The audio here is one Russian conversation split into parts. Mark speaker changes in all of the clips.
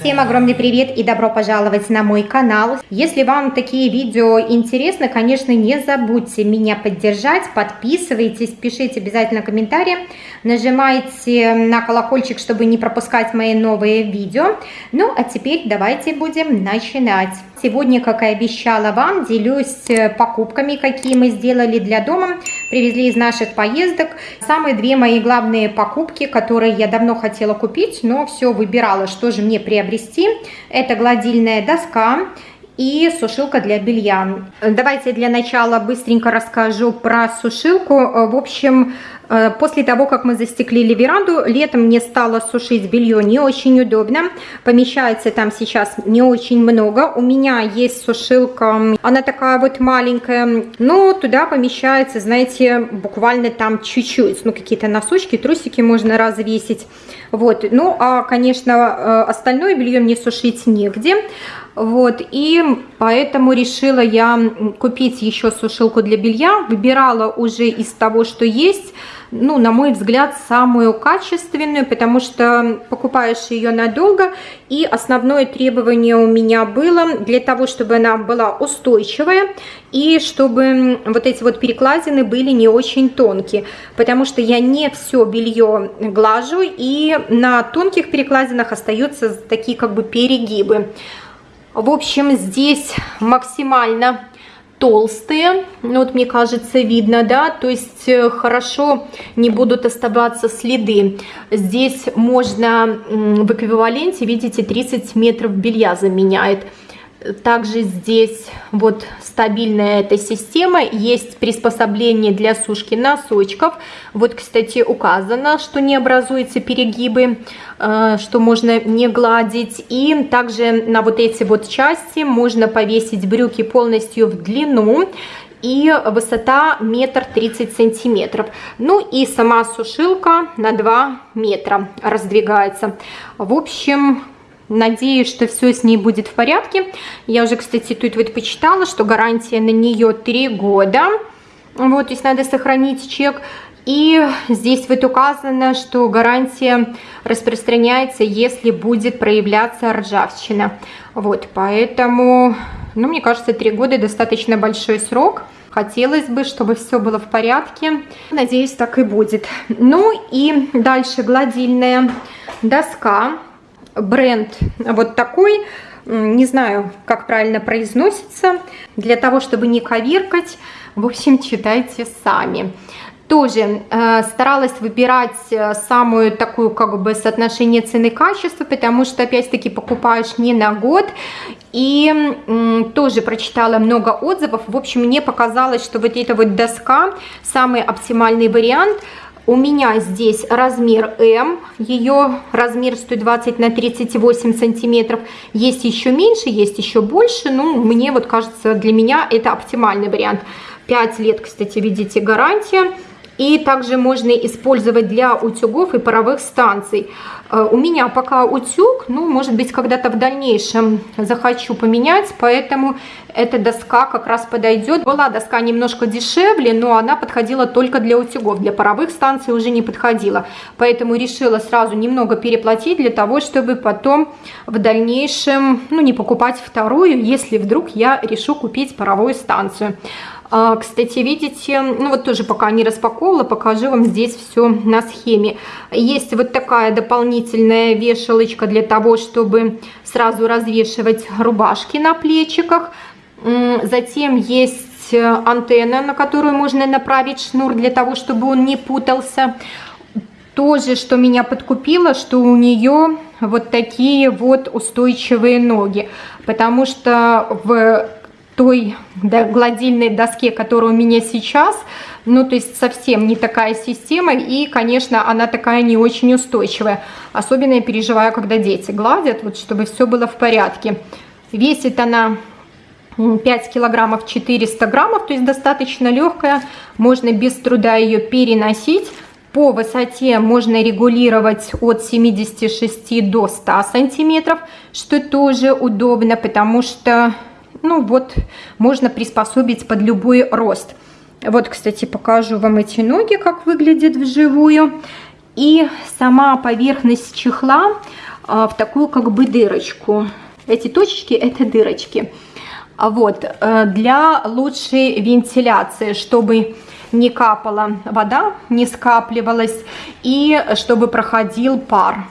Speaker 1: Всем огромный привет и добро пожаловать на мой канал. Если вам такие видео интересны, конечно, не забудьте меня поддержать, подписывайтесь, пишите обязательно комментарии, нажимайте на колокольчик, чтобы не пропускать мои новые видео. Ну, а теперь давайте будем начинать. Сегодня, как и обещала вам, делюсь э, покупками, какие мы сделали для дома, привезли из наших поездок. Самые две мои главные покупки, которые я давно хотела купить, но все выбирала, что же мне приобрести. Это гладильная доска и сушилка для белья. Давайте для начала быстренько расскажу про сушилку. В общем, Э, после того, как мы застеклили веранду, летом мне стало сушить белье не очень удобно. Помещается там сейчас не очень много. У меня есть сушилка, она такая вот маленькая. Но туда помещается, знаете, буквально там чуть-чуть. Ну, какие-то носочки, трусики можно развесить. Вот. Ну, а, конечно, э, остальное белье мне сушить негде. Вот, и поэтому решила я купить еще сушилку для белья. Выбирала уже из того, что есть ну, на мой взгляд, самую качественную, потому что покупаешь ее надолго, и основное требование у меня было для того, чтобы она была устойчивая, и чтобы вот эти вот перекладины были не очень тонкие, потому что я не все белье глажу, и на тонких перекладинах остаются такие как бы перегибы. В общем, здесь максимально толстые, ну вот мне кажется видно, да, то есть э, хорошо не будут оставаться следы. Здесь можно в эквиваленте, видите, 30 метров белья заменяет. Также здесь вот стабильная эта система, есть приспособление для сушки носочков. Вот, кстати, указано, что не образуются перегибы, э, что можно не гладить. И также на вот эти вот части можно повесить брюки полностью в длину и высота метр тридцать сантиметров. Ну и сама сушилка на 2 метра раздвигается. В общем, Надеюсь, что все с ней будет в порядке. Я уже, кстати, тут вот почитала, что гарантия на нее 3 года. Вот, то есть надо сохранить чек. И здесь вот указано, что гарантия распространяется, если будет проявляться ржавчина. Вот, поэтому, ну, мне кажется, 3 года достаточно большой срок. Хотелось бы, чтобы все было в порядке. Надеюсь, так и будет. Ну и дальше гладильная доска бренд вот такой, не знаю, как правильно произносится, для того, чтобы не коверкать, в общем, читайте сами. Тоже э, старалась выбирать э, самую такую как бы соотношение цены-качества, потому что опять-таки покупаешь не на год. И э, тоже прочитала много отзывов. В общем, мне показалось, что вот эта вот доска самый оптимальный вариант – у меня здесь размер М, ее размер 120 на 38 сантиметров. Есть еще меньше, есть еще больше, ну, мне вот кажется, для меня это оптимальный вариант. 5 лет, кстати, видите, гарантия. И также можно использовать для утюгов и паровых станций. Э, у меня пока утюг, ну, может быть, когда-то в дальнейшем захочу поменять, поэтому эта доска как раз подойдет. Была доска немножко дешевле, но она подходила только для утюгов, для паровых станций уже не подходила. Поэтому решила сразу немного переплатить для того, чтобы потом в дальнейшем, ну, не покупать вторую, если вдруг я решу купить паровую станцию. А, кстати, видите, ну вот тоже пока не распаковывала, покажу вам здесь все на схеме. Есть вот такая дополнительная вешалочка для того, чтобы сразу развешивать рубашки на плечиках. Затем есть антенна, на которую можно направить шнур для того, чтобы он не путался. Тоже, что меня подкупило, что у нее вот такие вот устойчивые ноги. Потому что в той гладильной доске, которая у меня сейчас, ну, то есть совсем не такая система, и, конечно, она такая не очень устойчивая. Особенно я переживаю, когда дети гладят, вот, чтобы все было в порядке. Весит она 5 килограммов 400 граммов, то есть достаточно легкая, можно без труда ее переносить. По высоте можно регулировать от 76 до 100 сантиметров, что тоже удобно, потому что ну вот, можно приспособить под любой рост. Вот, кстати, покажу вам эти ноги, как выглядят вживую. И сама поверхность чехла а, в такую как бы дырочку. Эти точечки это дырочки. А вот, э, для лучшей вентиляции, чтобы не капала вода, не скапливалась и чтобы проходил пар.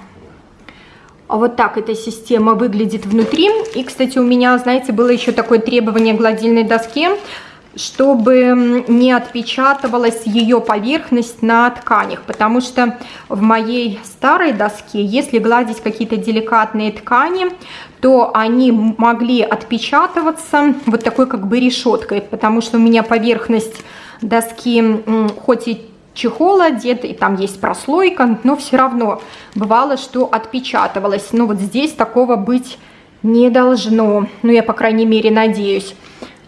Speaker 1: Вот так эта система выглядит внутри. И, кстати, у меня, знаете, было еще такое требование гладильной доске, чтобы не отпечатывалась ее поверхность на тканях, потому что в моей старой доске, если гладить какие-то деликатные ткани, то они могли отпечатываться вот такой как бы решеткой, потому что у меня поверхность доски хоть и чехол одет, и там есть прослойка, но все равно бывало, что отпечатывалось. Но вот здесь такого быть не должно, ну я по крайней мере надеюсь.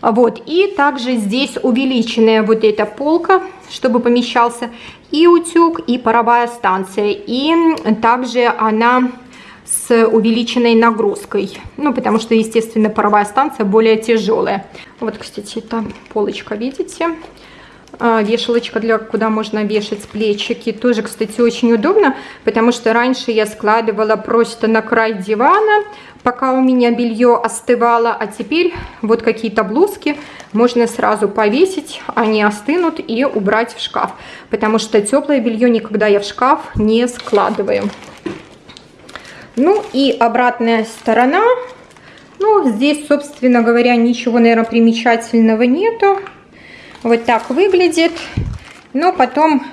Speaker 1: Вот, и также здесь увеличенная вот эта полка, чтобы помещался и утюг, и паровая станция. И также она с увеличенной нагрузкой. Ну, потому что, естественно, паровая станция более тяжелая. Вот, кстати, эта полочка, видите? А, вешалочка, для куда можно вешать плечики. Тоже, кстати, очень удобно, потому что раньше я складывала просто на край дивана, пока у меня белье остывало, а теперь вот какие-то блузки можно сразу повесить, они остынут и убрать в шкаф, потому что теплое белье никогда я в шкаф не складываю. Ну и обратная сторона, ну здесь, собственно говоря, ничего, наверное, примечательного нету. Вот так выглядит, но потом,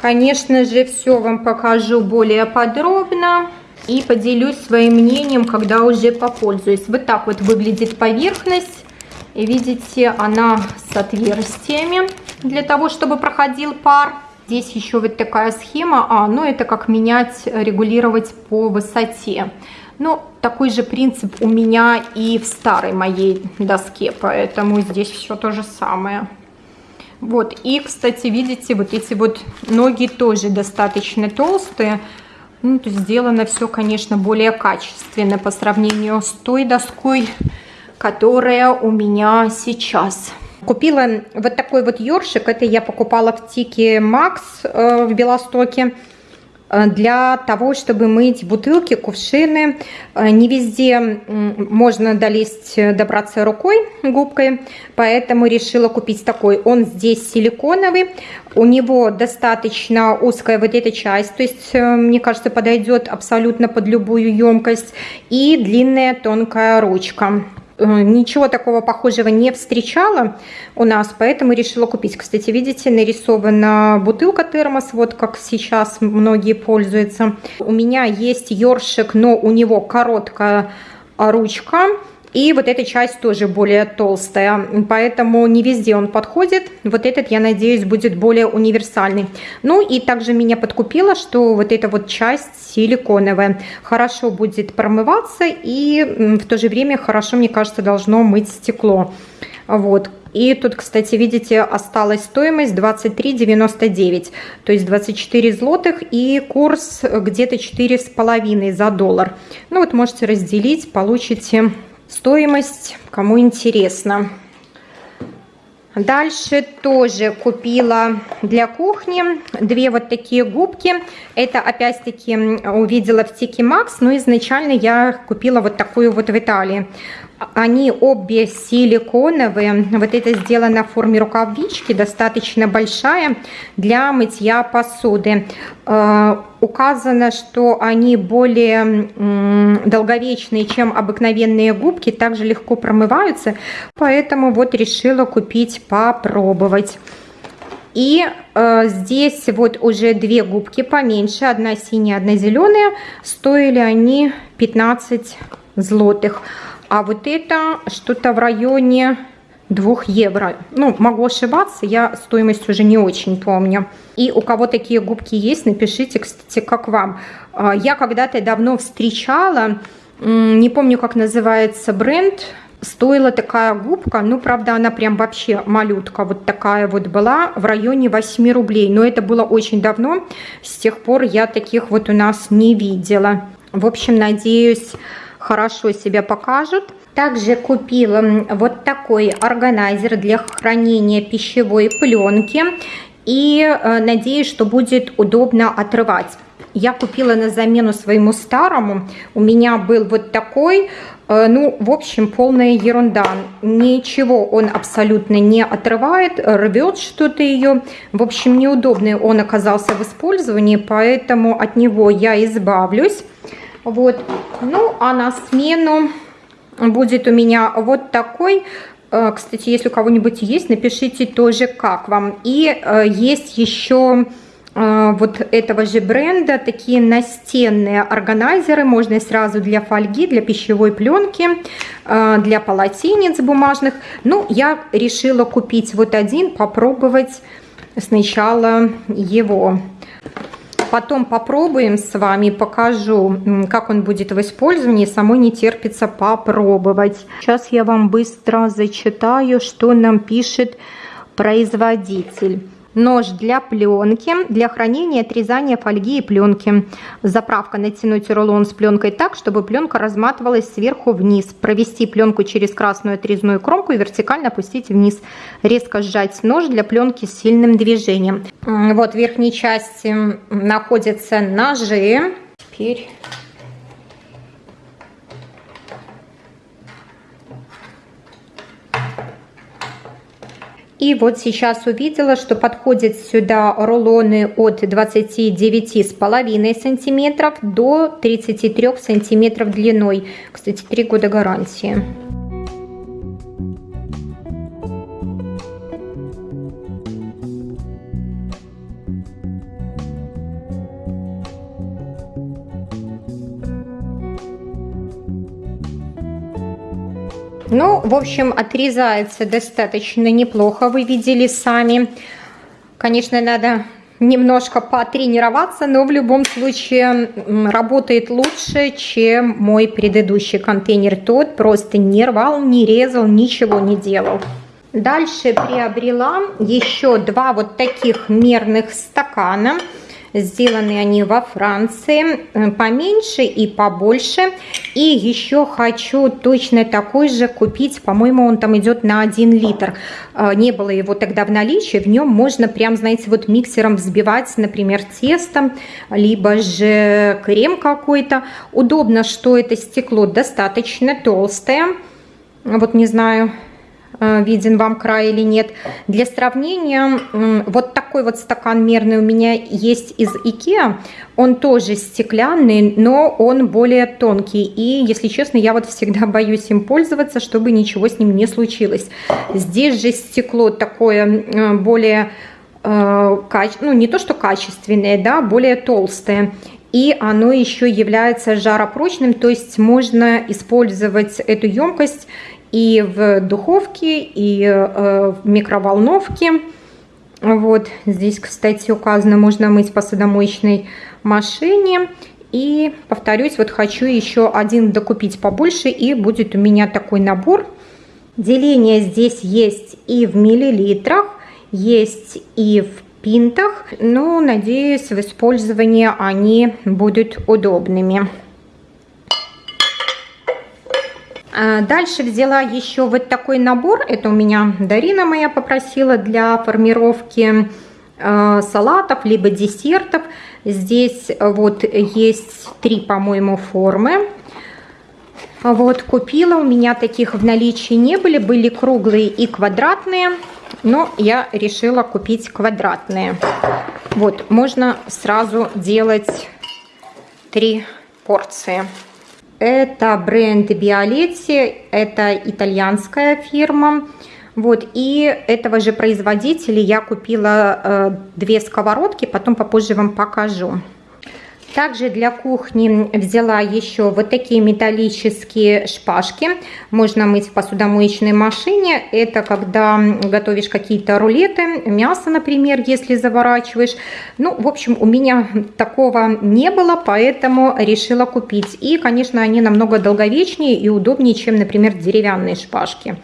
Speaker 1: конечно же, все вам покажу более подробно и поделюсь своим мнением, когда уже попользуюсь. Вот так вот выглядит поверхность. И видите, она с отверстиями для того, чтобы проходил пар. Здесь еще вот такая схема. А, ну это как менять, регулировать по высоте. Ну, такой же принцип у меня и в старой моей доске, поэтому здесь все то же самое. Вот, и, кстати, видите, вот эти вот ноги тоже достаточно толстые. Ну, то сделано все, конечно, более качественно по сравнению с той доской, которая у меня сейчас. Купила вот такой вот ёршик, это я покупала в Тике Макс э, в Белостоке. Э, для того, чтобы мыть бутылки, кувшины. Э, не везде можно долезть, э, добраться рукой, губкой, поэтому решила купить такой. Он здесь силиконовый, у него достаточно узкая вот эта часть, то есть, мне кажется, подойдет абсолютно под любую емкость, и длинная тонкая ручка. Э, ничего такого похожего не встречала у нас, поэтому решила купить. Кстати, видите, нарисована бутылка термос, вот как сейчас многие пользуются. У меня есть ёршик, но у него короткая ручка, и вот эта часть тоже более толстая, поэтому не везде он подходит. Вот этот, я надеюсь, будет более универсальный. Ну и также меня подкупило, что вот эта вот часть силиконовая хорошо будет промываться и в то же время хорошо, мне кажется, должно мыть стекло. Вот. И тут, кстати, видите, осталась стоимость 23,99, то есть 24 злотых и курс где-то 4,5 за доллар. Ну вот можете разделить, получите Стоимость, кому интересно. Дальше тоже купила для кухни две вот такие губки. Это опять-таки увидела в Тики Макс, но изначально я купила вот такую вот в Италии. Они обе силиконовые. Вот это сделано в форме рукавички, достаточно большая для мытья посуды. Э, указано, что они более долговечные, чем обыкновенные губки, также легко промываются. Поэтому вот решила купить, попробовать. И э, здесь вот уже две губки поменьше, одна синяя, одна зеленая. Стоили они 15 злотых. А вот это что-то в районе 2 евро. Ну, могу ошибаться, я стоимость уже не очень помню. И у кого такие губки есть, напишите, кстати, как вам. А, я когда-то давно встречала, не помню, как называется бренд, стоила такая губка, ну, правда, она прям вообще малютка, вот такая вот была, в районе 8 рублей. Но это было очень давно, с тех пор я таких вот у нас не видела. В общем, надеюсь, хорошо себя покажут. Также купила вот такой органайзер для хранения пищевой пленки. и э, надеюсь, что будет удобно отрывать. Я купила на замену своему старому. У меня был вот такой, э, ну, в общем, полная ерунда. Ничего он абсолютно не отрывает, рвет что-то ее. В общем, неудобный он оказался в использовании, поэтому от него я избавлюсь. Вот. Ну, а на смену будет у меня вот такой Э, кстати, если у кого-нибудь есть, напишите тоже, как вам. И э, есть еще э, вот этого же бренда такие настенные органайзеры. Можно сразу для фольги, для пищевой пленки, для полотенец бумажных. Ну, я решила купить вот один, попробовать сначала его. Потом попробуем с вами, покажу, как он будет в использовании. Самой не терпится попробовать. Сейчас я вам быстро зачитаю, что нам пишет производитель. Нож для пленки, для хранения, отрезания фольги и пленки. Заправка натянуть рулон с пленкой так, чтобы пленка разматывалась сверху вниз. Провести пленку через красную отрезную кромку и вертикально опустить вниз. Резко сжать нож для пленки с сильным движением. Вот в верхней части находятся ножи. Теперь И вот сейчас увидела, что подходят сюда рулоны от 29,5 сантиметров до 33 сантиметров длиной. Кстати, 3 года гарантии. В общем, отрезается достаточно неплохо, вы видели сами. Конечно, надо немножко потренироваться, но в любом случае работает лучше, чем мой предыдущий контейнер. Тот просто не рвал, не резал, ничего не делал. Дальше приобрела еще два вот таких мерных стакана. Сделаны они во Франции, э, поменьше и побольше. И еще хочу точно такой же купить, по-моему, он там идет на 1 литр. Э, не было его тогда в наличии, в нем можно прям, знаете, вот миксером взбивать, например, тесто, либо же крем какой-то. Удобно, что это стекло достаточно толстое. Вот не знаю, виден вам край или нет. Для сравнения, вот такой вот стакан мерный у меня есть из Ikea. Он тоже стеклянный, но он более тонкий. И, если честно, я вот всегда боюсь им пользоваться, чтобы ничего с ним не случилось. Здесь же стекло такое э, более, э, ну не то что качественное, да, более толстое и оно еще является жаропрочным, то есть можно использовать эту емкость и в духовке, и э, в микроволновке. Вот здесь, кстати, указано, можно мыть посудомоечной машине. И повторюсь, вот хочу еще один докупить побольше, и будет у меня такой набор. Деление здесь есть и в миллилитрах, есть и в пинтах. Но, надеюсь, в использовании они будут удобными. А, дальше взяла еще вот такой набор. Это у меня Дарина моя попросила для формировки а, салатов, либо десертов. Здесь вот есть три, по-моему, формы. Вот, купила. У меня таких в наличии не были. Были круглые и квадратные. Но я решила купить квадратные. Вот, можно сразу делать три порции. Это бренд Биолетти, это итальянская фирма. Вот, и этого же производителя я купила э, две сковородки, потом попозже вам покажу. Также для кухни взяла еще вот такие металлические шпажки. Можно мыть в посудомоечной машине. Это когда готовишь какие-то рулеты, мясо, например, если заворачиваешь. Ну, в общем, у меня такого не было, поэтому решила купить. И, конечно, они намного долговечнее и удобнее, чем, например, деревянные шпажки.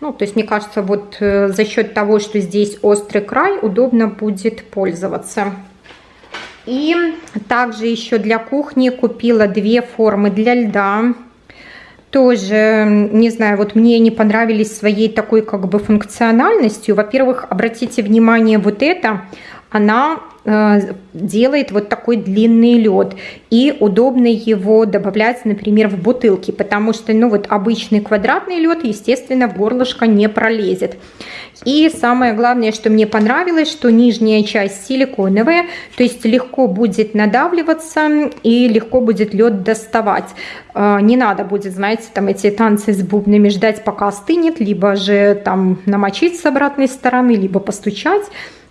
Speaker 1: Ну, то есть, мне кажется, вот э, за счет того, что здесь острый край, удобно будет пользоваться. И также еще для кухни купила две формы для льда. тоже, не знаю, вот мне не понравились своей такой как бы функциональностью. Во-первых, обратите внимание, вот это, она Э, делает вот такой длинный лед и удобно его добавлять, например, в бутылки, потому что, ну вот обычный квадратный лед, естественно, в горлышко не пролезет. И самое главное, что мне понравилось, что нижняя часть силиконовая, то есть легко будет надавливаться и легко будет лед доставать. Э, не надо будет, знаете, там эти танцы с бубнами ждать, пока остынет, либо же там намочить с обратной стороны, либо постучать.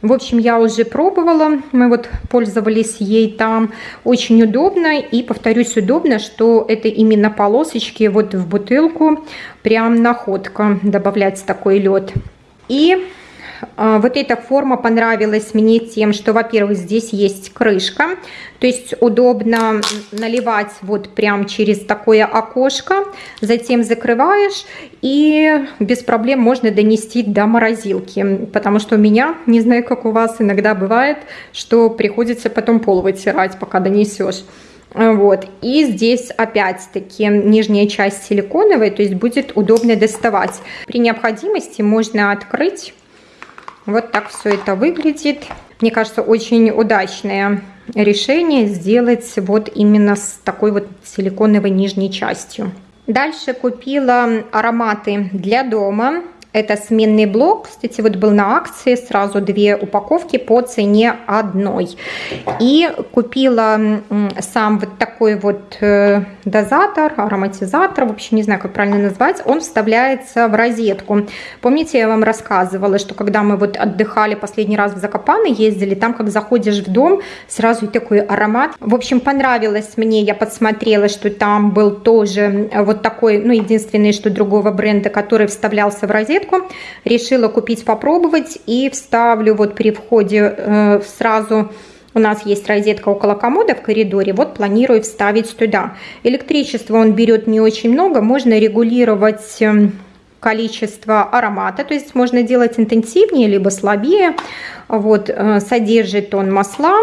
Speaker 1: В общем, я уже пробовала, мы вот пользовались ей там. Очень удобно и, повторюсь, удобно, что это именно полосочки вот в бутылку, прям находка добавлять такой лед. И вот эта форма понравилась мне тем, что, во-первых, здесь есть крышка, то есть удобно наливать вот прям через такое окошко, затем закрываешь и без проблем можно донести до морозилки, потому что у меня, не знаю, как у вас, иногда бывает, что приходится потом пол вытирать, пока донесешь. Вот. И здесь опять-таки нижняя часть силиконовая, то есть будет удобно доставать. При необходимости можно открыть вот так все это выглядит. Мне кажется, очень удачное решение сделать вот именно с такой вот силиконовой нижней частью. Дальше купила ароматы для дома. Это сменный блок. Кстати, вот был на акции сразу две упаковки по цене одной. И купила сам вот такой вот э, дозатор, ароматизатор, в общем, не знаю, как правильно назвать. Он вставляется в розетку. Помните, я вам рассказывала, что когда мы вот отдыхали последний раз в Закопаны, ездили, там как заходишь в дом, сразу и такой аромат. В общем, понравилось мне, я подсмотрела, что там был тоже вот такой, ну, единственный, что другого бренда, который вставлялся в розетку розетку. Решила купить, попробовать и вставлю вот при входе э, сразу у нас есть розетка около комода в коридоре, вот планирую вставить туда. Электричество он берет не очень много, можно регулировать эм, количество аромата, то есть можно делать интенсивнее, либо слабее. Вот, э, содержит он масла.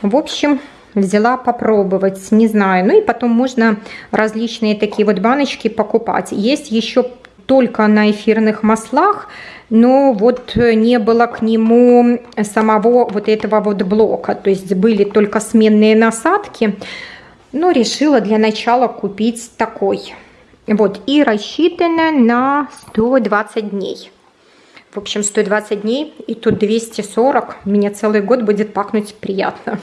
Speaker 1: В общем, взяла попробовать, не знаю. Ну и потом можно различные такие вот баночки покупать. Есть еще только на эфирных маслах, но вот не было к нему самого вот этого вот блока, то есть были только сменные насадки, но решила для начала купить такой. Вот, и рассчитано на 120 дней. В общем, 120 дней, и тут 240. Меня целый год будет пахнуть приятно.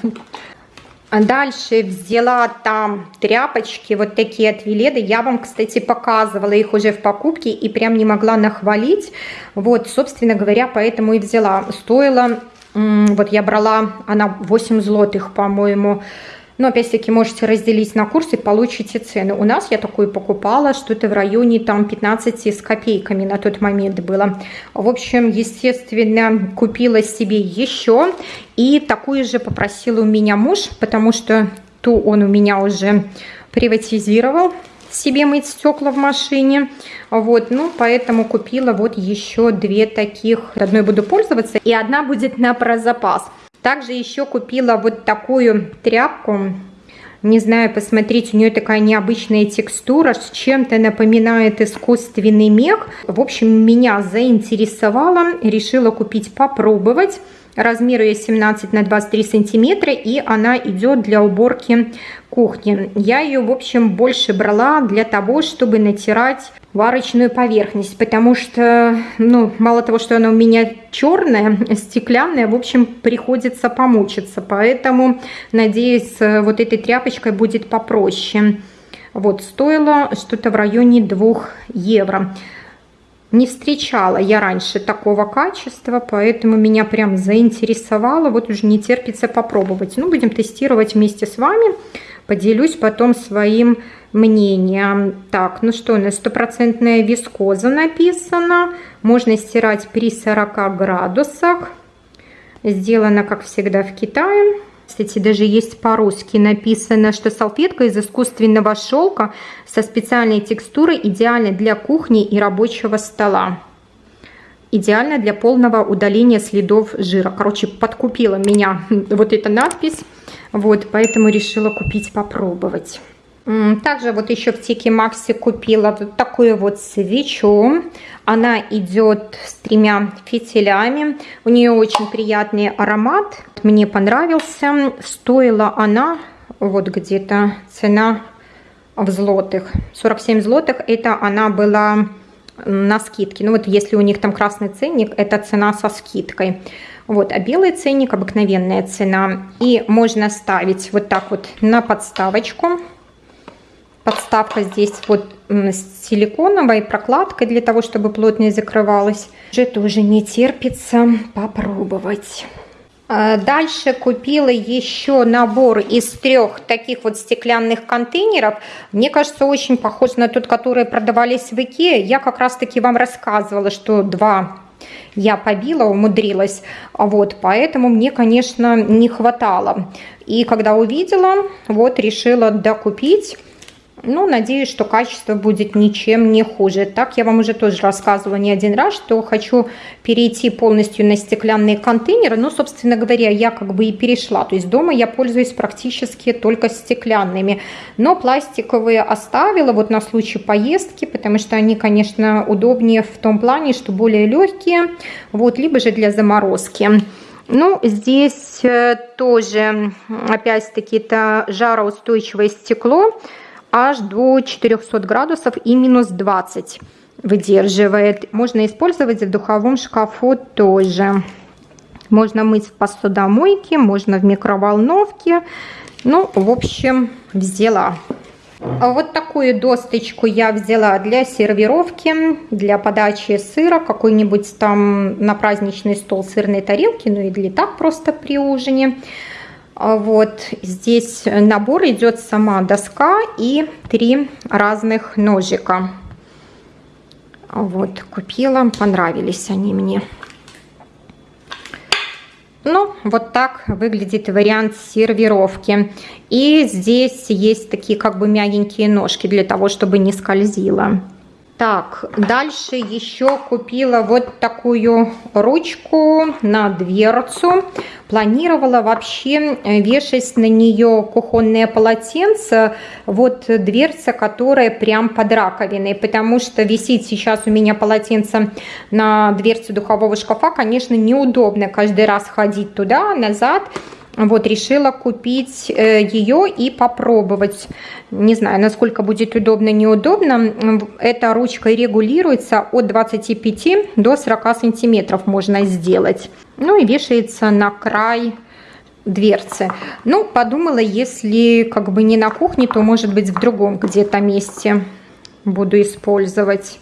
Speaker 1: Дальше взяла там тряпочки, вот такие от Веледы. Я вам, кстати, показывала их уже в покупке и прям не могла нахвалить. Вот, собственно говоря, поэтому и взяла. Стоила, вот я брала, она 8 злотых, по-моему, но опять-таки можете разделить на курсы, получите цены. У нас я такую покупала, что-то в районе там 15 с копейками на тот момент было. В общем, естественно, купила себе еще. И такую же попросил у меня муж, потому что ту он у меня уже приватизировал себе мыть стекла в машине. Вот, ну, поэтому купила вот еще две таких. Одной буду пользоваться, и одна будет на прозапас. Также еще купила вот такую тряпку. Не знаю, посмотрите, у нее такая необычная текстура, с чем-то напоминает искусственный мех. В общем, меня заинтересовала, решила купить, попробовать. Размер ее 17 на 23 сантиметра, и она идет для уборки кухни. Я ее, в общем, больше брала для того, чтобы натирать варочную поверхность, потому что, ну, мало того, что она у меня черная, стеклянная, в общем, приходится помучиться, поэтому, надеюсь, вот этой тряпочкой будет попроще. Вот, стоило что-то в районе 2 евро. Не встречала я раньше такого качества, поэтому меня прям заинтересовало. Вот уже не терпится попробовать. Ну, будем тестировать вместе с вами. Поделюсь потом своим мнением. Так, ну что, у нас стопроцентная вискоза написано. Можно стирать при 40 градусах. Сделано, как всегда, в Китае. Кстати, даже есть по-русски написано, что салфетка из искусственного шелка со специальной текстурой идеальна для кухни и рабочего стола. Идеально для полного удаления следов жира. Короче, подкупила меня вот эта надпись. Вот, поэтому решила купить, попробовать. Также вот еще в Тики Макси купила вот такую вот свечу. Она идет с тремя фитилями. У нее очень приятный аромат. Мне понравился. Стоила она вот где-то цена в злотых. 47 злотых. Это она была на скидке. Ну вот если у них там красный ценник, это цена со скидкой. Вот, а белый ценник обыкновенная цена. И можно ставить вот так вот на подставочку подставка здесь вот с силиконовой прокладкой для того, чтобы плотнее закрывалась. Уже тоже не терпится попробовать. А, дальше купила еще набор из трех таких вот стеклянных контейнеров. Мне кажется, очень похож на тот, который продавались в Икее. Я как раз таки вам рассказывала, что два я побила, умудрилась. Вот, поэтому мне, конечно, не хватало. И когда увидела, вот решила докупить. Ну, надеюсь, что качество будет ничем не хуже. Так я вам уже тоже рассказывала не один раз, что хочу перейти полностью на стеклянные контейнеры. Ну, собственно говоря, я как бы и перешла. То есть дома я пользуюсь практически только стеклянными. Но пластиковые оставила вот на случай поездки, потому что они, конечно, удобнее в том плане, что более легкие. Вот, либо же для заморозки. Ну, здесь э, тоже, опять-таки, это жароустойчивое стекло аж до 400 градусов и минус 20 выдерживает. Можно использовать в духовом шкафу тоже. Можно мыть в посудомойке, можно в микроволновке. Ну, в общем, взяла. А вот такую досточку я взяла для сервировки, для подачи сыра, какой-нибудь там на праздничный стол сырной тарелки, ну или так просто при ужине. А вот здесь набор идет сама доска и три разных ножика. Вот, купила, понравились они мне. Ну, вот так выглядит вариант сервировки. И здесь есть такие как бы мягенькие ножки для того, чтобы не скользило. Так, дальше еще купила вот такую ручку на дверцу. Планировала вообще э, вешать на нее кухонное полотенце, вот дверца, которая прям под раковиной, потому что висит сейчас у меня полотенце на дверце духового шкафа, конечно, неудобно каждый раз ходить туда, назад, вот, решила купить э, ее и попробовать. Не знаю, насколько будет удобно, неудобно. Эта ручка регулируется от 25 до 40 сантиметров можно сделать. Ну и вешается на край дверцы. Ну, подумала, если как бы не на кухне, то может быть в другом где-то месте буду использовать.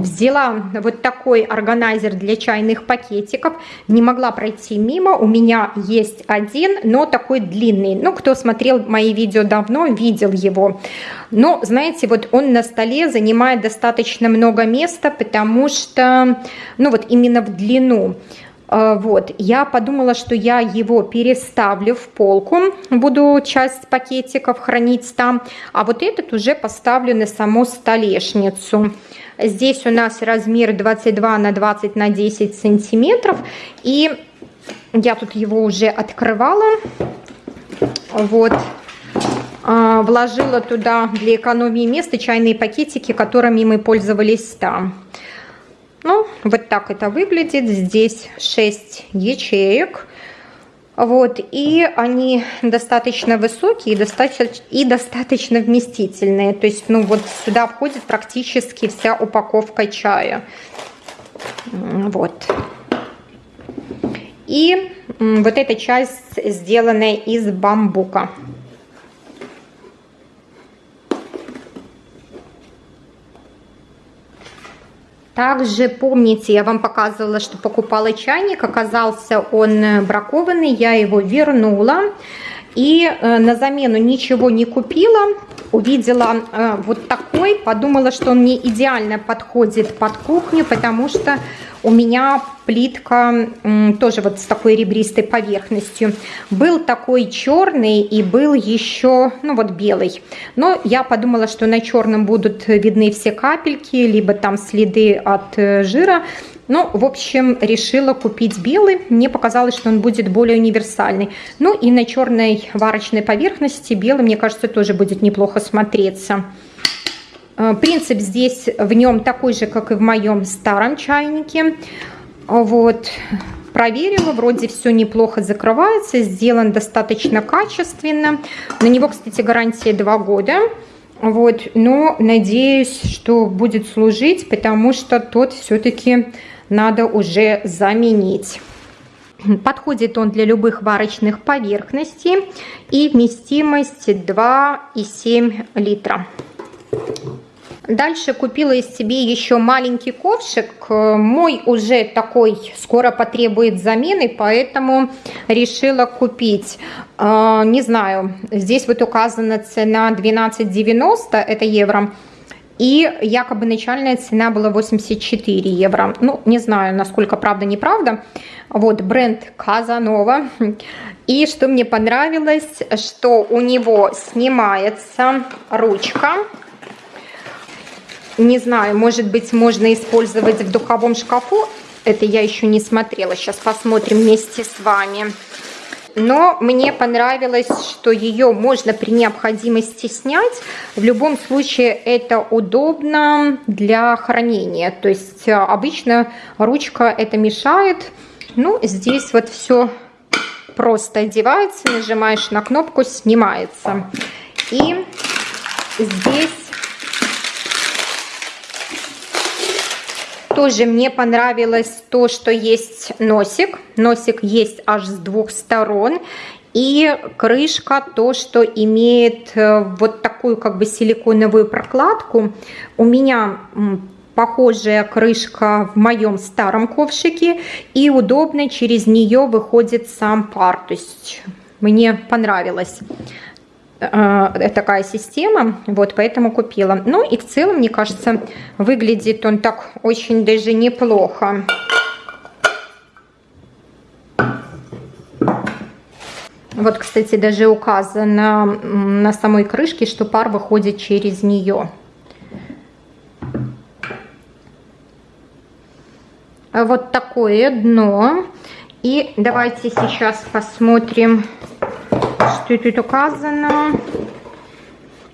Speaker 1: Взяла вот такой органайзер для чайных пакетиков. Не могла пройти мимо. У меня есть один, но такой длинный. Ну, кто смотрел мои видео давно, видел его. Но, знаете, вот он на столе занимает достаточно много места, потому что, ну вот именно в длину. А, вот, я подумала, что я его переставлю в полку, буду часть пакетиков хранить там, а вот этот уже поставлю на саму столешницу. Здесь у нас размер 22 на 20 на 10 сантиметров. И я тут его уже открывала. Вот. А, вложила туда для экономии места чайные пакетики, которыми мы пользовались там. Ну, вот так это выглядит. Здесь 6 ячеек. Вот, и они достаточно высокие и достаточно, и достаточно вместительные. То есть, ну вот сюда входит практически вся упаковка чая. Вот. И вот эта часть сделана из бамбука. Также помните, я вам показывала, что покупала чайник, оказался он бракованный, я его вернула. И э, на замену ничего не купила, увидела э, вот такой, подумала, что он мне идеально подходит под кухню, потому что у меня плитка тоже вот с такой ребристой поверхностью. Был такой черный и был еще, ну вот белый. Но я подумала, что на черном будут видны все капельки, либо там следы от э, жира. Ну, в общем, решила купить белый. Мне показалось, что он будет более универсальный. Ну и на черной варочной поверхности белый, мне кажется, тоже будет неплохо смотреться. Э, принцип здесь в нем такой же, как и в моем старом чайнике. Вот, проверила, вроде все неплохо закрывается, сделан достаточно качественно. На него, кстати, гарантия 2 года. Вот, но надеюсь, что будет служить, потому что тот все-таки надо уже заменить. Подходит он для любых варочных поверхностей и вместимость 2,7 литра. Дальше купила из себе еще маленький ковшик. Мой уже такой скоро потребует замены, поэтому решила купить. А, не знаю, здесь вот указана цена 12,90, это евро. И якобы начальная цена была 84 евро. Ну, не знаю, насколько правда, неправда. Вот, бренд Казанова. И что мне понравилось, что у него снимается ручка. Не знаю, может быть, можно использовать в духовом шкафу. Это я еще не смотрела. Сейчас посмотрим вместе с вами но мне понравилось, что ее можно при необходимости снять. В любом случае это удобно для хранения. То есть э, обычно ручка это мешает. Ну, здесь вот все просто одевается, нажимаешь на кнопку, снимается. И здесь Тоже мне понравилось то, что есть носик. Носик есть аж с двух сторон. И крышка то, что имеет э, вот такую как бы силиконовую прокладку. У меня похожая крышка в моем старом ковшике. И удобно через нее выходит сам пар. То есть мне понравилось. Э, такая система, вот, поэтому купила. Ну и в целом, мне кажется, выглядит он так очень даже неплохо. Вот, кстати, даже указано на самой крышке, что пар выходит через нее. Вот такое дно. И давайте сейчас посмотрим что тут указано?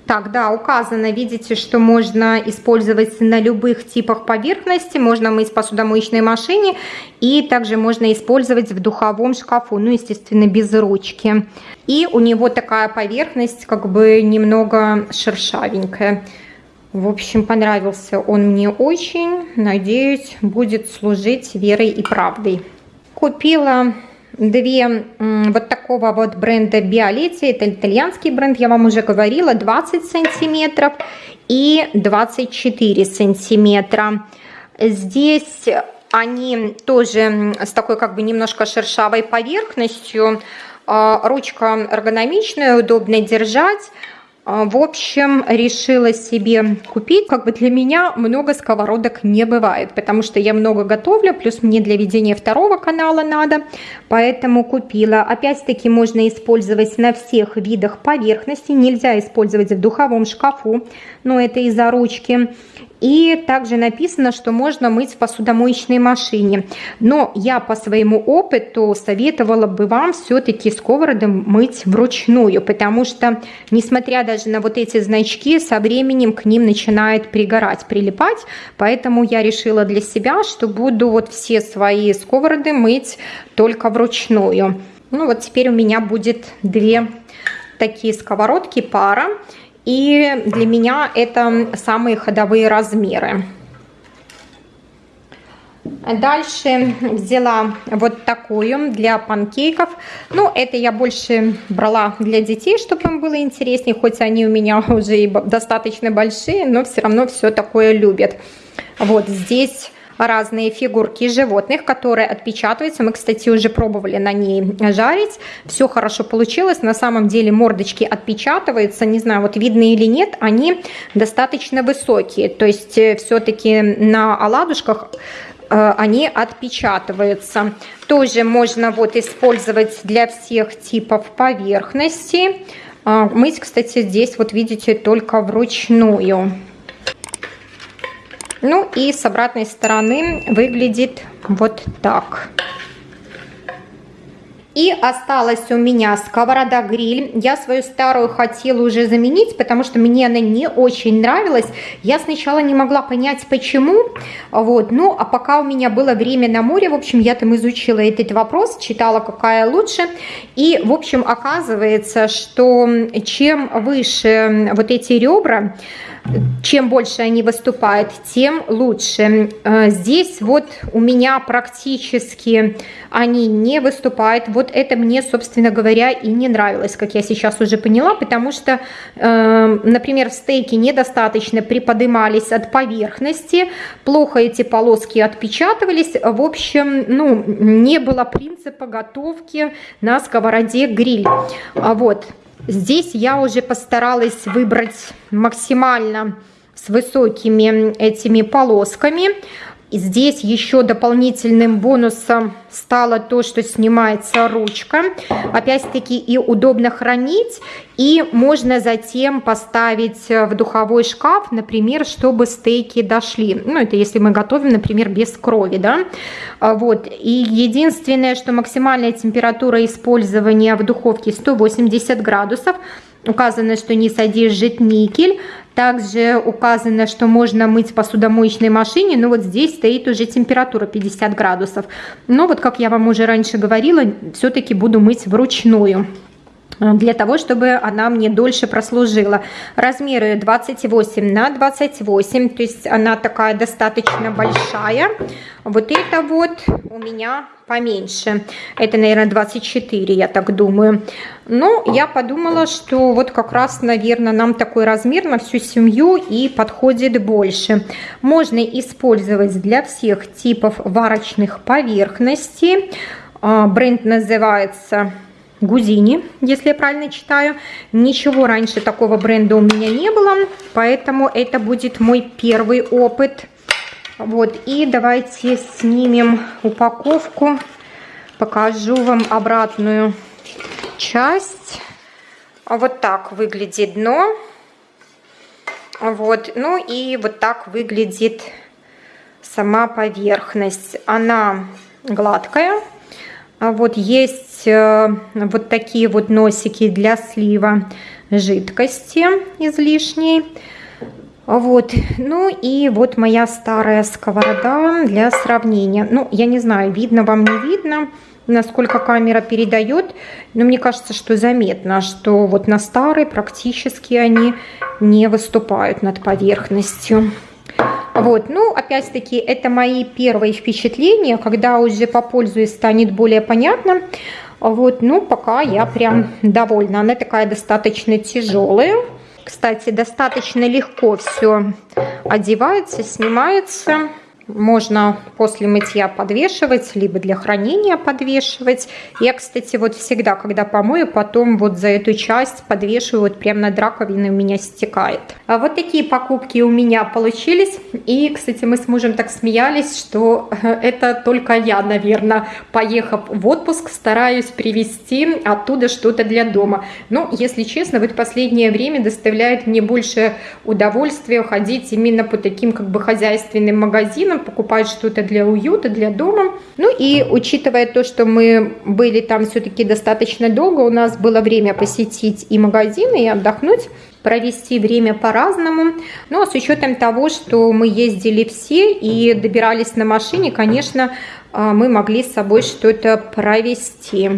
Speaker 1: Так, да, указано, видите, что можно использовать на любых типах поверхности. Можно мыть посудомоечной машине и также можно использовать в духовом шкафу, ну, естественно, без ручки. И у него такая поверхность как бы немного шершавенькая. В общем, понравился он мне очень. Надеюсь, будет служить верой и правдой. Купила две вот такого вот бренда Биолетти, это итальянский бренд, я вам уже говорила, 20 сантиметров и 24 сантиметра. Здесь они тоже с такой как бы немножко шершавой поверхностью, а, ручка эргономичная, удобно держать. А, в общем, решила себе купить. Как бы для меня много сковородок не бывает, потому что я много готовлю, плюс мне для ведения второго канала надо, поэтому купила. Опять-таки можно использовать на всех видах поверхности, нельзя использовать в духовом шкафу, но это из-за ручки. И также написано, что можно мыть в посудомоечной машине. Но я по своему опыту советовала бы вам все-таки сковороды мыть вручную, потому что, несмотря даже на вот эти значки, со временем к ним начинает пригорать, прилипать. Поэтому я решила для себя, что буду вот все свои сковороды мыть только вручную. Ну вот теперь у меня будет две такие сковородки пара. И для меня это самые ходовые размеры. Дальше взяла вот такую для панкейков. Ну, это я больше брала для детей, чтобы им было интереснее. Хоть они у меня уже и достаточно большие, но все равно все такое любят. Вот здесь разные фигурки животных, которые отпечатываются. Мы, кстати, уже пробовали на ней жарить. Все хорошо получилось. На самом деле мордочки отпечатываются. Не знаю, вот видно или нет, они достаточно высокие. То есть э, все-таки на оладушках э, они отпечатываются. Тоже можно вот использовать для всех типов поверхности. А, мыть, кстати, здесь вот видите только вручную. Ну и с обратной стороны выглядит вот так. И осталась у меня сковорода-гриль. Я свою старую хотела уже заменить, потому что мне она не очень нравилась. Я сначала не могла понять, почему. Вот. Ну, а пока у меня было время на море, в общем, я там изучила этот вопрос, читала, какая лучше. И, в общем, оказывается, что чем выше вот эти ребра, чем больше они выступают, тем лучше. Э, здесь вот у меня практически они не выступают. Вот это мне, собственно говоря, и не нравилось, как я сейчас уже поняла, потому что, э, например, стейки недостаточно приподнимались от поверхности, плохо эти полоски отпечатывались. В общем, ну, не было принципа готовки на сковороде гриль. А вот. Здесь я уже постаралась выбрать максимально с высокими этими полосками. И здесь еще дополнительным бонусом стало то, что снимается ручка. Опять-таки и удобно хранить. И можно затем поставить в духовой шкаф, например, чтобы стейки дошли. Ну, это если мы готовим, например, без крови, да. А вот. И единственное, что максимальная температура использования в духовке 180 градусов. Указано, что не содержит никель. Также указано, что можно мыть в посудомоечной машине, но вот здесь стоит уже температура 50 градусов. Но вот, как я вам уже раньше говорила, все-таки буду мыть вручную для того, чтобы она мне дольше прослужила. Размеры 28 на 28, то есть она такая достаточно большая. Вот это вот у меня поменьше. Это, наверное, 24, я так думаю. Но я подумала, что вот как раз, наверное, нам такой размер на всю семью и подходит больше. Можно использовать для всех типов варочных поверхностей. А, бренд называется Гузини, если я правильно читаю. Ничего раньше такого бренда у меня не было, поэтому это будет мой первый опыт. Вот, и давайте снимем упаковку, покажу вам обратную часть. Вот так выглядит дно. Вот, ну и вот так выглядит сама поверхность. Она гладкая. А вот есть э, вот такие вот носики для слива жидкости излишней. Вот, ну и вот моя старая сковорода для сравнения. Ну, я не знаю, видно вам, не видно, насколько камера передает, но мне кажется, что заметно, что вот на старой практически они не выступают над поверхностью. Вот, ну, опять-таки, это мои первые впечатления, когда уже попользуюсь, станет более понятно. Вот, ну, пока я прям довольна. Она такая достаточно тяжелая. Кстати, достаточно легко все одевается, снимается. Можно после мытья подвешивать, либо для хранения подвешивать. Я, кстати, вот всегда, когда помою, потом вот за эту часть подвешиваю, вот прямо над раковиной у меня стекает. А вот такие покупки у меня получились. И, кстати, мы с мужем так смеялись, что это только я, наверное, поехав в отпуск, стараюсь привезти оттуда что-то для дома. Но, если честно, вот последнее время доставляет мне больше удовольствия ходить именно по таким как бы хозяйственным магазинам, покупать что-то для уюта, для дома. Ну и учитывая то, что мы были там все-таки достаточно долго, у нас было время посетить и магазины, и отдохнуть, провести время по-разному. Ну а с учетом того, что мы ездили все и добирались на машине, конечно, а, мы могли с собой что-то провести.